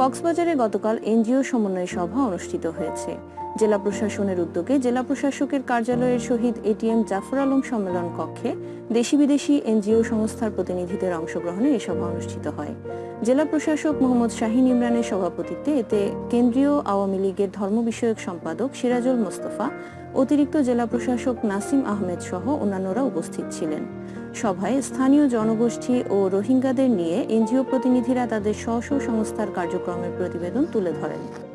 কক্সবাজারে গতকাল এনজিও সমন্বয় সভা অনুষ্ঠিত হয়েছে। জেলা প্রশাসনের উদ্যোগে জেলা প্রশাসকের কার্যালয়ের শহীদ এটিএম জাফর আলম সম্মেলন কক্ষে দেশি বিদেশি এনজিও সংস্থার প্রতিনিধিদের অংশগ্রহণে এ সভা অনুষ্ঠিত হয়। জেলা প্রশাসক মোহাম্মদ শাহিন ইমরানের সভাপতিত্বে এতে কেন্দ্রীয় আওয়ামী লীগের ধর্ম বিষয়ক সম্পাদক সিরাজুল মোস্তফা, অতিরিক্ত জেলা প্রশাসক নাসিম আহমেদ সহ অন্যান্যরা উপস্থিত ছিলেন। সভায় স্থানীয় জনগোষ্ঠী ও রোহিঙ্গাদের নিয়ে এনজিও প্রতিনিধিরা তাদের স্ব সংস্থার কার্যক্রমের প্রতিবেদন তুলে ধরেন।